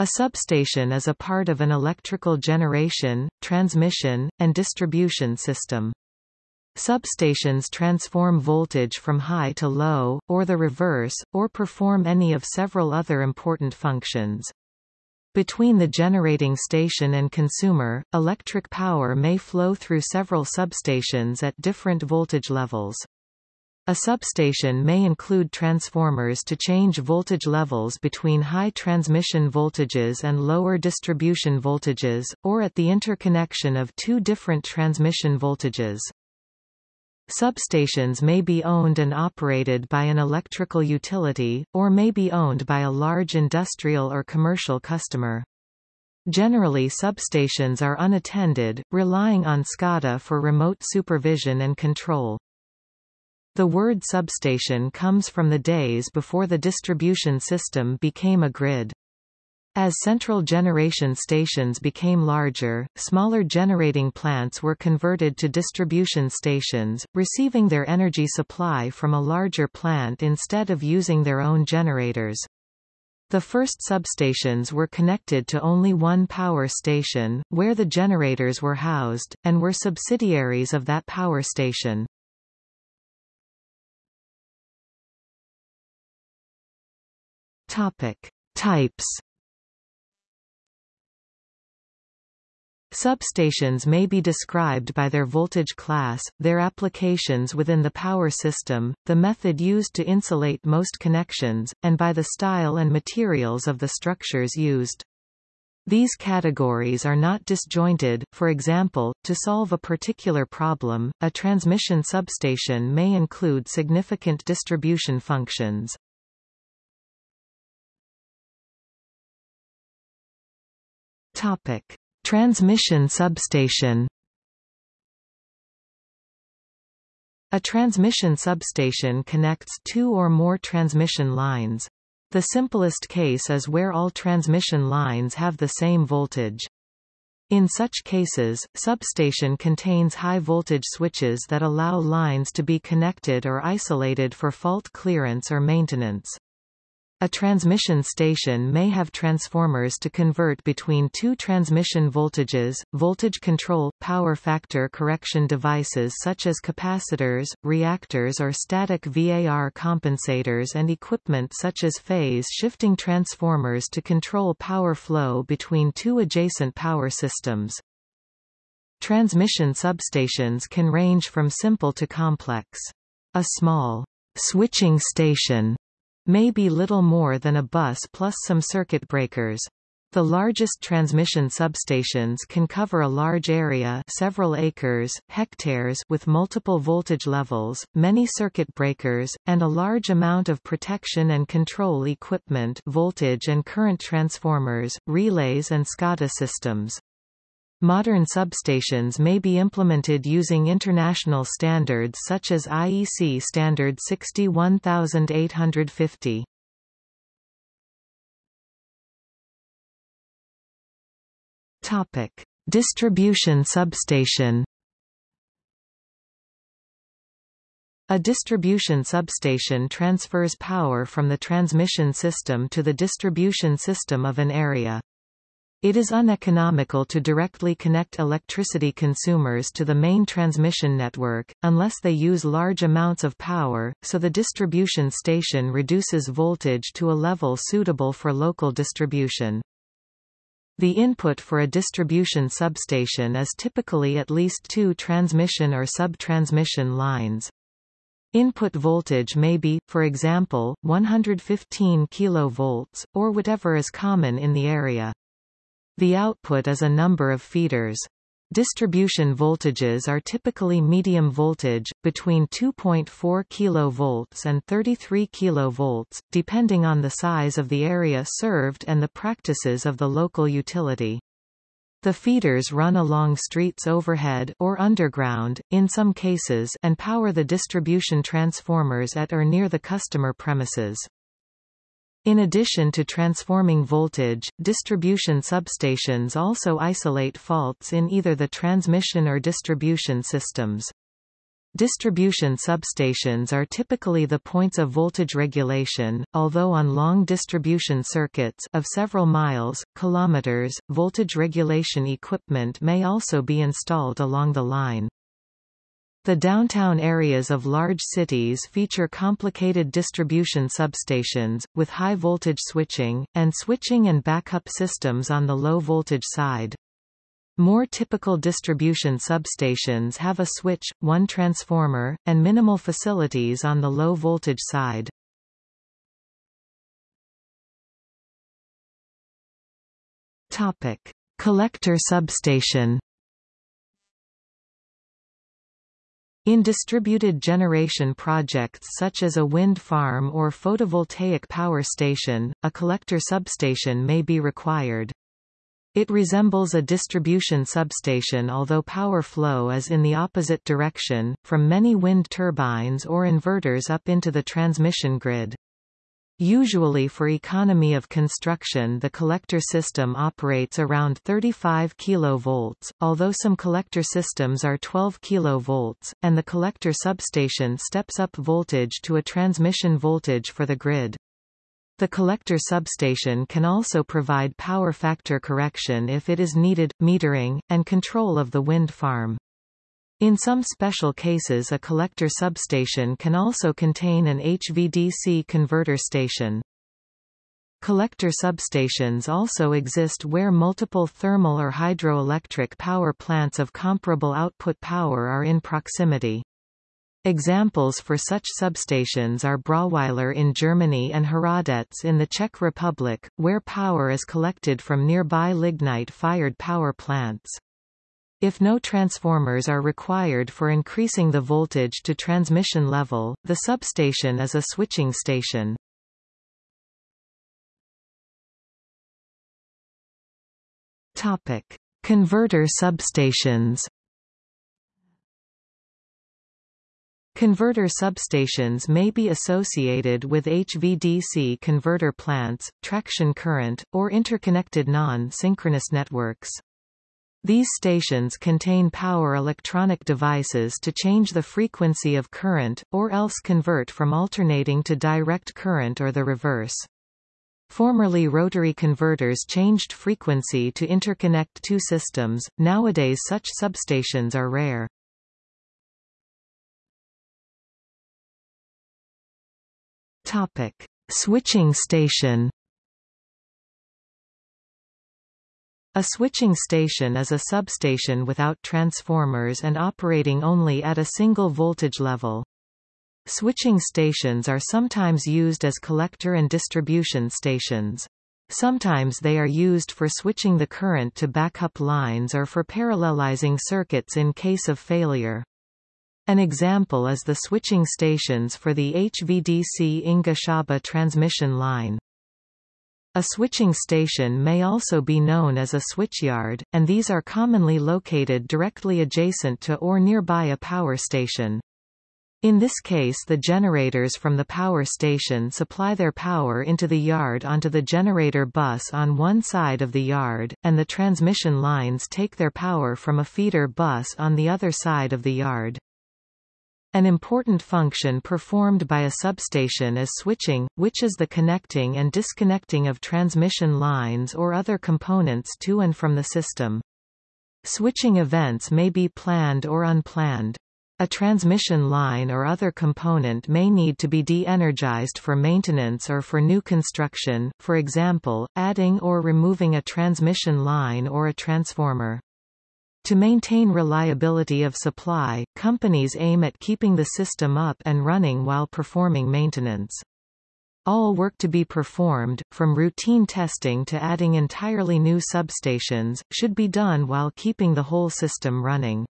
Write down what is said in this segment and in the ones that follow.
A substation is a part of an electrical generation, transmission, and distribution system. Substations transform voltage from high to low, or the reverse, or perform any of several other important functions. Between the generating station and consumer, electric power may flow through several substations at different voltage levels. A substation may include transformers to change voltage levels between high transmission voltages and lower distribution voltages, or at the interconnection of two different transmission voltages. Substations may be owned and operated by an electrical utility, or may be owned by a large industrial or commercial customer. Generally substations are unattended, relying on SCADA for remote supervision and control. The word substation comes from the days before the distribution system became a grid. As central generation stations became larger, smaller generating plants were converted to distribution stations, receiving their energy supply from a larger plant instead of using their own generators. The first substations were connected to only one power station, where the generators were housed, and were subsidiaries of that power station. Topic. Types Substations may be described by their voltage class, their applications within the power system, the method used to insulate most connections, and by the style and materials of the structures used. These categories are not disjointed, for example, to solve a particular problem, a transmission substation may include significant distribution functions. Topic. Transmission substation A transmission substation connects two or more transmission lines. The simplest case is where all transmission lines have the same voltage. In such cases, substation contains high-voltage switches that allow lines to be connected or isolated for fault clearance or maintenance. A transmission station may have transformers to convert between two transmission voltages, voltage control, power factor correction devices such as capacitors, reactors or static VAR compensators and equipment such as phase-shifting transformers to control power flow between two adjacent power systems. Transmission substations can range from simple to complex. A small switching station may be little more than a bus plus some circuit breakers. The largest transmission substations can cover a large area several acres, hectares with multiple voltage levels, many circuit breakers, and a large amount of protection and control equipment voltage and current transformers, relays and SCADA systems. Modern substations may be implemented using international standards such as IEC Standard 61850. Topic: Distribution substation. A distribution substation transfers power from the transmission system to the distribution system of an area. It is uneconomical to directly connect electricity consumers to the main transmission network, unless they use large amounts of power, so the distribution station reduces voltage to a level suitable for local distribution. The input for a distribution substation is typically at least two transmission or sub-transmission lines. Input voltage may be, for example, 115 kV, or whatever is common in the area. The output is a number of feeders. Distribution voltages are typically medium voltage, between 2.4 kV and 33 kV, depending on the size of the area served and the practices of the local utility. The feeders run along streets overhead or underground, in some cases and power the distribution transformers at or near the customer premises. In addition to transforming voltage, distribution substations also isolate faults in either the transmission or distribution systems. Distribution substations are typically the points of voltage regulation, although on long distribution circuits of several miles, kilometers, voltage regulation equipment may also be installed along the line. The downtown areas of large cities feature complicated distribution substations, with high voltage switching, and switching and backup systems on the low voltage side. More typical distribution substations have a switch, one transformer, and minimal facilities on the low voltage side. Collector substation. In distributed generation projects such as a wind farm or photovoltaic power station, a collector substation may be required. It resembles a distribution substation although power flow is in the opposite direction, from many wind turbines or inverters up into the transmission grid. Usually for economy of construction the collector system operates around 35 kV, although some collector systems are 12 kV, and the collector substation steps up voltage to a transmission voltage for the grid. The collector substation can also provide power factor correction if it is needed, metering, and control of the wind farm. In some special cases a collector substation can also contain an HVDC converter station. Collector substations also exist where multiple thermal or hydroelectric power plants of comparable output power are in proximity. Examples for such substations are Brauweiler in Germany and Hradec in the Czech Republic, where power is collected from nearby lignite-fired power plants. If no transformers are required for increasing the voltage to transmission level, the substation is a switching station. Topic: Converter substations. Converter substations may be associated with HVDC converter plants, traction current, or interconnected non-synchronous networks. These stations contain power electronic devices to change the frequency of current, or else convert from alternating to direct current or the reverse. Formerly rotary converters changed frequency to interconnect two systems, nowadays such substations are rare. Topic: Switching station. A switching station is a substation without transformers and operating only at a single voltage level. Switching stations are sometimes used as collector and distribution stations. Sometimes they are used for switching the current to backup lines or for parallelizing circuits in case of failure. An example is the switching stations for the HVDC Inga-Shaba transmission line. A switching station may also be known as a switchyard, and these are commonly located directly adjacent to or nearby a power station. In this case the generators from the power station supply their power into the yard onto the generator bus on one side of the yard, and the transmission lines take their power from a feeder bus on the other side of the yard. An important function performed by a substation is switching, which is the connecting and disconnecting of transmission lines or other components to and from the system. Switching events may be planned or unplanned. A transmission line or other component may need to be de-energized for maintenance or for new construction, for example, adding or removing a transmission line or a transformer. To maintain reliability of supply, companies aim at keeping the system up and running while performing maintenance. All work to be performed, from routine testing to adding entirely new substations, should be done while keeping the whole system running.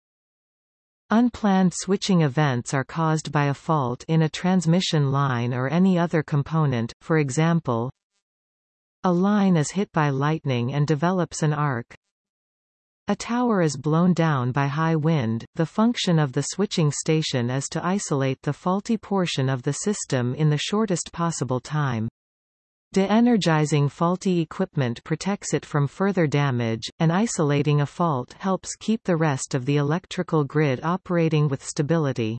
Unplanned switching events are caused by a fault in a transmission line or any other component, for example, a line is hit by lightning and develops an arc, a tower is blown down by high wind. The function of the switching station is to isolate the faulty portion of the system in the shortest possible time. De-energizing faulty equipment protects it from further damage, and isolating a fault helps keep the rest of the electrical grid operating with stability.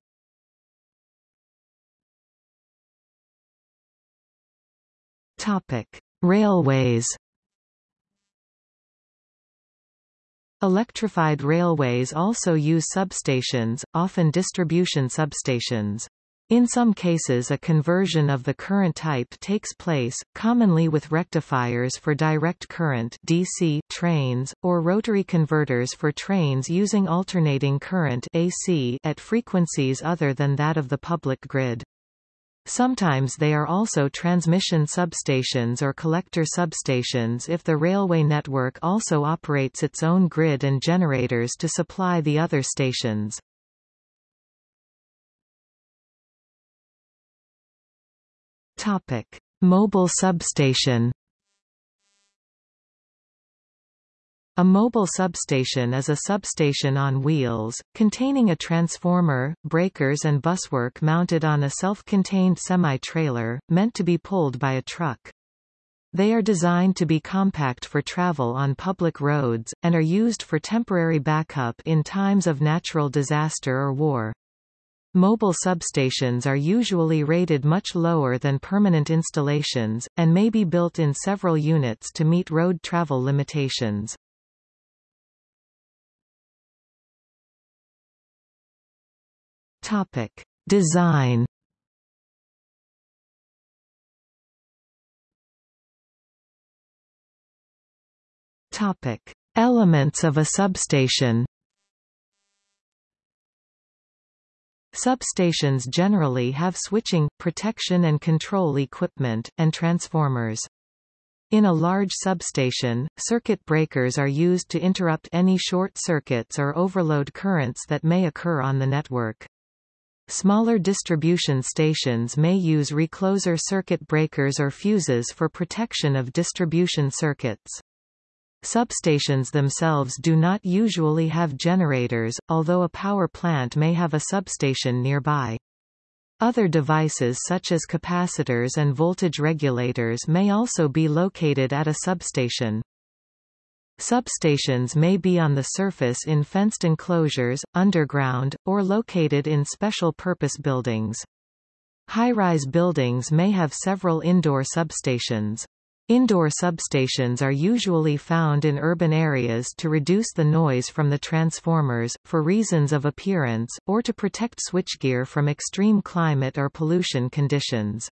Topic: Railways Electrified railways also use substations, often distribution substations. In some cases a conversion of the current type takes place, commonly with rectifiers for direct current DC trains, or rotary converters for trains using alternating current AC at frequencies other than that of the public grid. Sometimes they are also transmission substations or collector substations if the railway network also operates its own grid and generators to supply the other stations. Topic: Mobile substation. A mobile substation is a substation on wheels, containing a transformer, breakers and buswork mounted on a self-contained semi-trailer, meant to be pulled by a truck. They are designed to be compact for travel on public roads, and are used for temporary backup in times of natural disaster or war. Mobile substations are usually rated much lower than permanent installations, and may be built in several units to meet road travel limitations. Topic. Design Topic. Elements of a substation Substations generally have switching, protection and control equipment, and transformers. In a large substation, circuit breakers are used to interrupt any short circuits or overload currents that may occur on the network. Smaller distribution stations may use recloser circuit breakers or fuses for protection of distribution circuits. Substations themselves do not usually have generators, although a power plant may have a substation nearby. Other devices such as capacitors and voltage regulators may also be located at a substation. Substations may be on the surface in fenced enclosures, underground, or located in special purpose buildings. High-rise buildings may have several indoor substations. Indoor substations are usually found in urban areas to reduce the noise from the transformers, for reasons of appearance, or to protect switchgear from extreme climate or pollution conditions.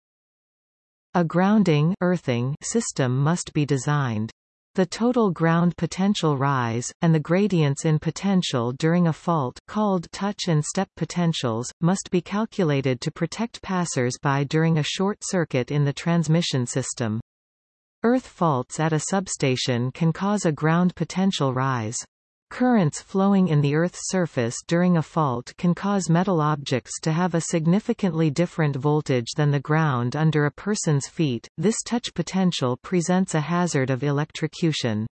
A grounding earthing system must be designed. The total ground potential rise, and the gradients in potential during a fault called touch and step potentials, must be calculated to protect passers-by during a short circuit in the transmission system. Earth faults at a substation can cause a ground potential rise. Currents flowing in the Earth's surface during a fault can cause metal objects to have a significantly different voltage than the ground under a person's feet. This touch potential presents a hazard of electrocution.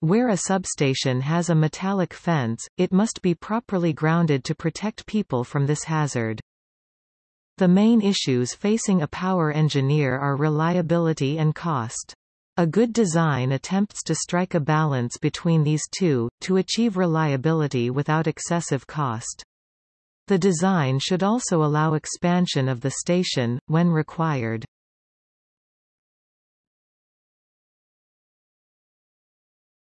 Where a substation has a metallic fence, it must be properly grounded to protect people from this hazard. The main issues facing a power engineer are reliability and cost. A good design attempts to strike a balance between these two, to achieve reliability without excessive cost. The design should also allow expansion of the station, when required.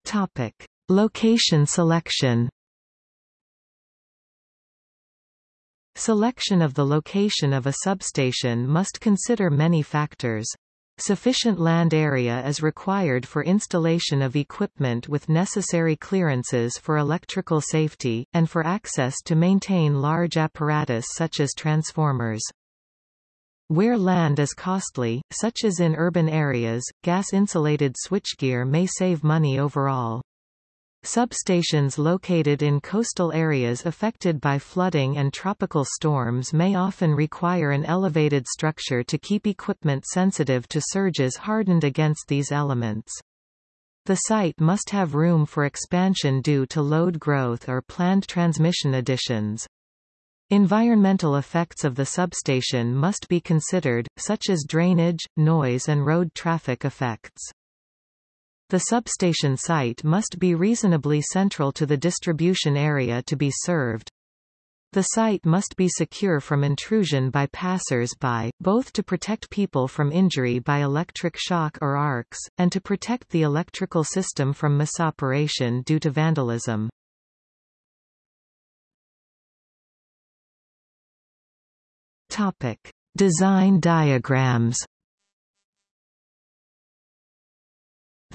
Topic. Location selection Selection of the location of a substation must consider many factors. Sufficient land area is required for installation of equipment with necessary clearances for electrical safety, and for access to maintain large apparatus such as transformers. Where land is costly, such as in urban areas, gas-insulated switchgear may save money overall. Substations located in coastal areas affected by flooding and tropical storms may often require an elevated structure to keep equipment sensitive to surges hardened against these elements. The site must have room for expansion due to load growth or planned transmission additions. Environmental effects of the substation must be considered, such as drainage, noise and road traffic effects. The substation site must be reasonably central to the distribution area to be served. The site must be secure from intrusion by passers-by, both to protect people from injury by electric shock or arcs, and to protect the electrical system from misoperation due to vandalism. Topic: Design diagrams.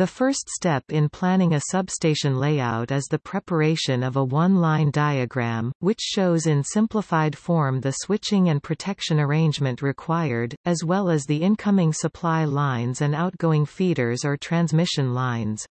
The first step in planning a substation layout is the preparation of a one-line diagram, which shows in simplified form the switching and protection arrangement required, as well as the incoming supply lines and outgoing feeders or transmission lines.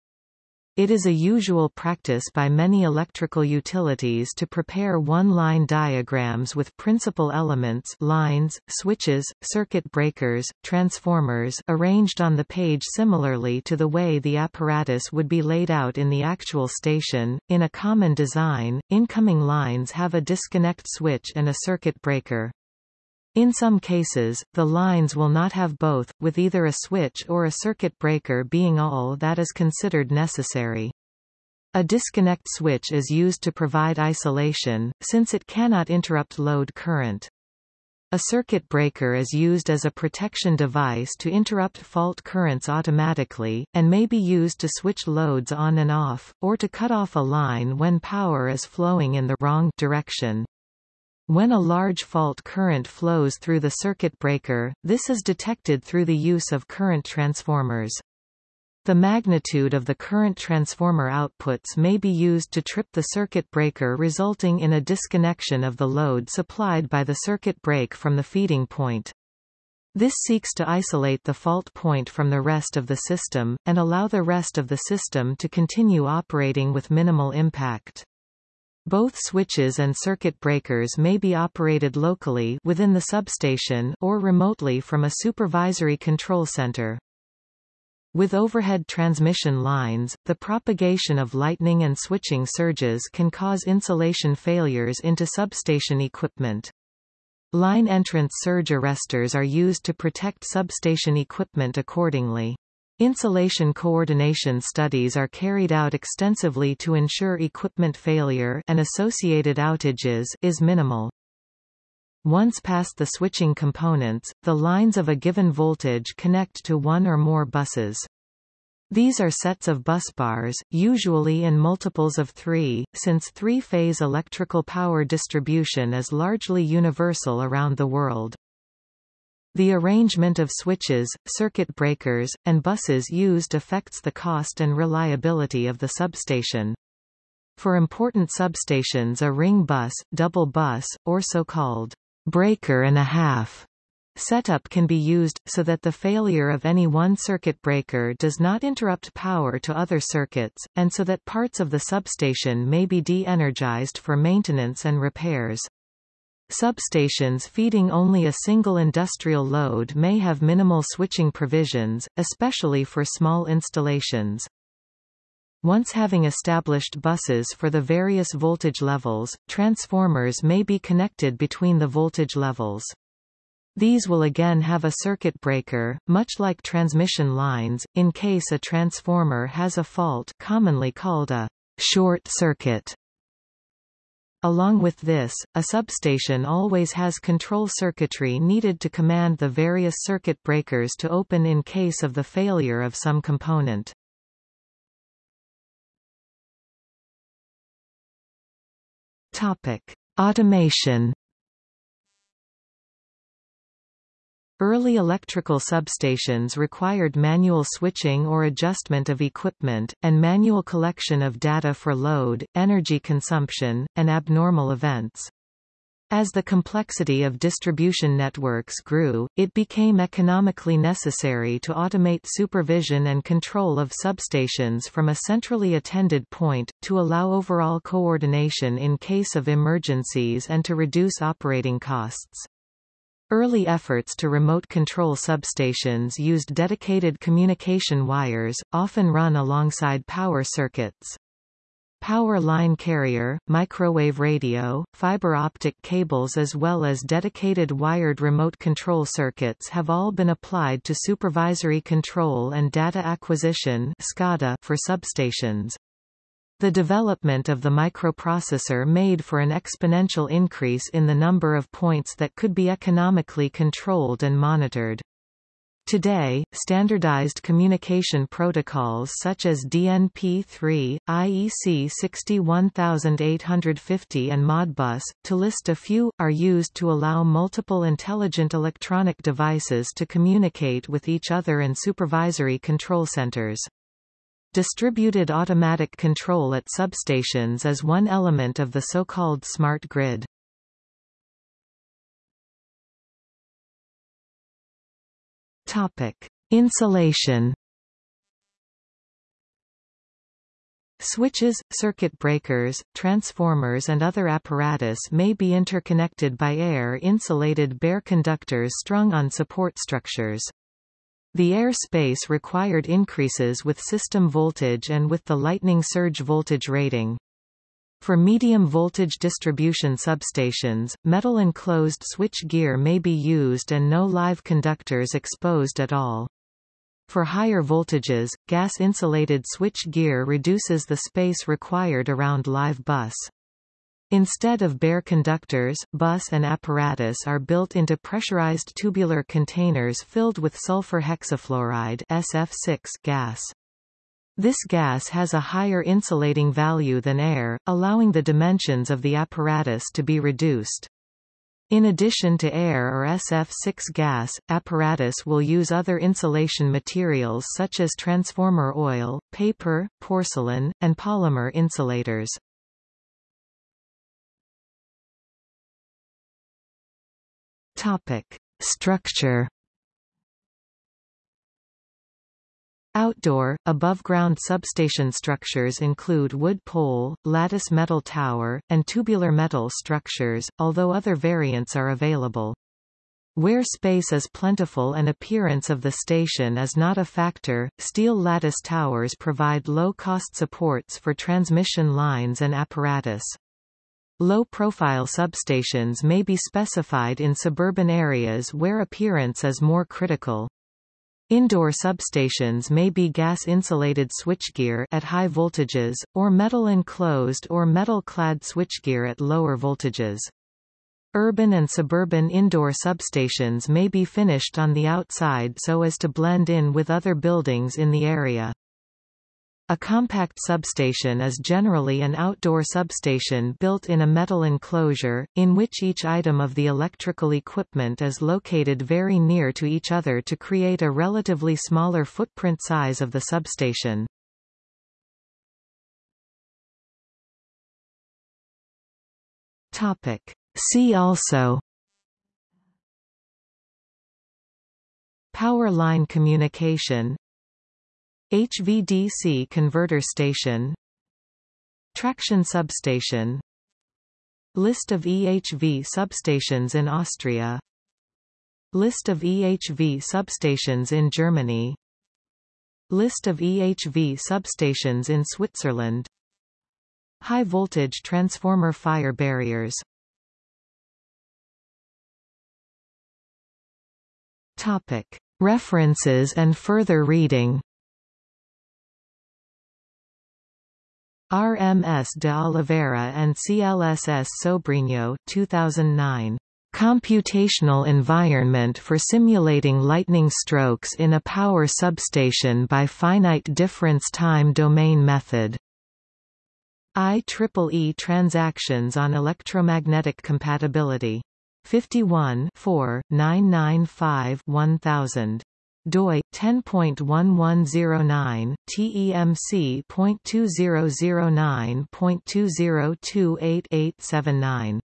It is a usual practice by many electrical utilities to prepare one-line diagrams with principal elements lines, switches, circuit breakers, transformers arranged on the page similarly to the way the apparatus would be laid out in the actual station. In a common design, incoming lines have a disconnect switch and a circuit breaker. In some cases, the lines will not have both, with either a switch or a circuit breaker being all that is considered necessary. A disconnect switch is used to provide isolation, since it cannot interrupt load current. A circuit breaker is used as a protection device to interrupt fault currents automatically, and may be used to switch loads on and off, or to cut off a line when power is flowing in the wrong direction. When a large fault current flows through the circuit breaker, this is detected through the use of current transformers. The magnitude of the current transformer outputs may be used to trip the circuit breaker resulting in a disconnection of the load supplied by the circuit break from the feeding point. This seeks to isolate the fault point from the rest of the system, and allow the rest of the system to continue operating with minimal impact. Both switches and circuit breakers may be operated locally within the substation or remotely from a supervisory control center. With overhead transmission lines, the propagation of lightning and switching surges can cause insulation failures into substation equipment. Line entrance surge arresters are used to protect substation equipment accordingly. Insulation coordination studies are carried out extensively to ensure equipment failure and associated outages is minimal. Once past the switching components, the lines of a given voltage connect to one or more buses. These are sets of busbars, usually in multiples of three, since three-phase electrical power distribution is largely universal around the world. The arrangement of switches, circuit breakers, and buses used affects the cost and reliability of the substation. For important substations a ring bus, double bus, or so-called breaker and a half setup can be used, so that the failure of any one circuit breaker does not interrupt power to other circuits, and so that parts of the substation may be de-energized for maintenance and repairs. Substations feeding only a single industrial load may have minimal switching provisions, especially for small installations. Once having established buses for the various voltage levels, transformers may be connected between the voltage levels. These will again have a circuit breaker, much like transmission lines, in case a transformer has a fault commonly called a short circuit. Along with this, a substation always has control circuitry needed to command the various circuit breakers to open in case of the failure of some component. Topic: Automation Early electrical substations required manual switching or adjustment of equipment, and manual collection of data for load, energy consumption, and abnormal events. As the complexity of distribution networks grew, it became economically necessary to automate supervision and control of substations from a centrally attended point, to allow overall coordination in case of emergencies and to reduce operating costs. Early efforts to remote control substations used dedicated communication wires, often run alongside power circuits. Power line carrier, microwave radio, fiber optic cables as well as dedicated wired remote control circuits have all been applied to supervisory control and data acquisition for substations. The development of the microprocessor made for an exponential increase in the number of points that could be economically controlled and monitored. Today, standardized communication protocols such as DNP-3, IEC 61850 and Modbus, to list a few, are used to allow multiple intelligent electronic devices to communicate with each other and supervisory control centers. Distributed automatic control at substations is one element of the so-called smart grid. Topic: Insulation. Switches, circuit breakers, transformers and other apparatus may be interconnected by air-insulated bare conductors strung on support structures. The air space required increases with system voltage and with the lightning surge voltage rating. For medium-voltage distribution substations, metal enclosed switch gear may be used and no live conductors exposed at all. For higher voltages, gas-insulated switch gear reduces the space required around live bus. Instead of bare conductors, bus and apparatus are built into pressurized tubular containers filled with sulfur hexafluoride SF6 gas. This gas has a higher insulating value than air, allowing the dimensions of the apparatus to be reduced. In addition to air or SF6 gas, apparatus will use other insulation materials such as transformer oil, paper, porcelain, and polymer insulators. Topic: Structure Outdoor, above-ground substation structures include wood pole, lattice metal tower, and tubular metal structures, although other variants are available. Where space is plentiful and appearance of the station is not a factor, steel lattice towers provide low-cost supports for transmission lines and apparatus. Low-profile substations may be specified in suburban areas where appearance is more critical. Indoor substations may be gas-insulated switchgear at high voltages, or metal-enclosed or metal-clad switchgear at lower voltages. Urban and suburban indoor substations may be finished on the outside so as to blend in with other buildings in the area. A compact substation is generally an outdoor substation built in a metal enclosure, in which each item of the electrical equipment is located very near to each other to create a relatively smaller footprint size of the substation. See also Power line communication HVDC converter station Traction substation List of EHV substations in Austria List of EHV substations in Germany List of EHV substations in Switzerland High voltage transformer fire barriers Topic. References and further reading RMS de Oliveira and CLSS Sobrinho 2009. Computational Environment for Simulating Lightning Strokes in a Power Substation by Finite Difference Time Domain Method. IEEE Transactions on Electromagnetic Compatibility. 51 4, 995 1000 doi 10.1109 TEMC.2009.20288879